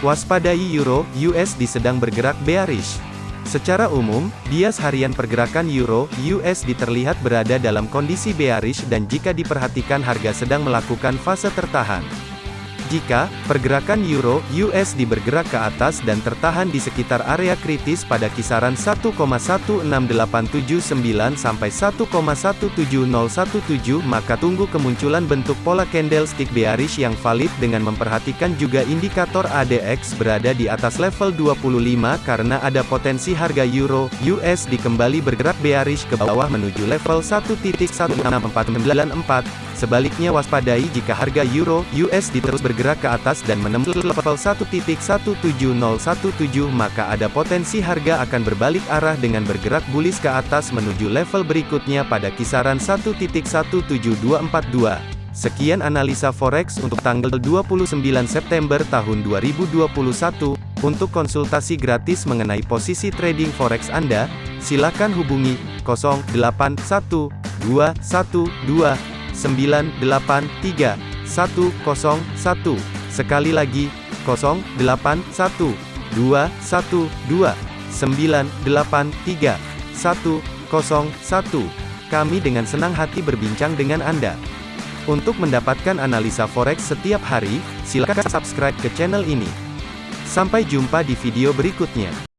Waspadai Euro USD sedang bergerak bearish. Secara umum, bias harian pergerakan Euro USD terlihat berada dalam kondisi bearish dan jika diperhatikan harga sedang melakukan fase tertahan. Jika pergerakan euro USD bergerak ke atas dan tertahan di sekitar area kritis pada kisaran 1,16879 sampai 1,17017 maka tunggu kemunculan bentuk pola candlestick bearish yang valid dengan memperhatikan juga indikator ADX berada di atas level 25 karena ada potensi harga euro USD kembali bergerak bearish ke bawah menuju level 1.16494 Sebaliknya waspadai jika harga euro USD terus bergerak ke atas dan menembus level 1.17017 maka ada potensi harga akan berbalik arah dengan bergerak bullish ke atas menuju level berikutnya pada kisaran 1.17242. Sekian analisa forex untuk tanggal 29 September tahun 2021. Untuk konsultasi gratis mengenai posisi trading forex Anda, silakan hubungi 081212 983 101. Sekali lagi, 081 212 983 101. Kami dengan senang hati berbincang dengan Anda. Untuk mendapatkan analisa forex setiap hari, silakan subscribe ke channel ini. Sampai jumpa di video berikutnya.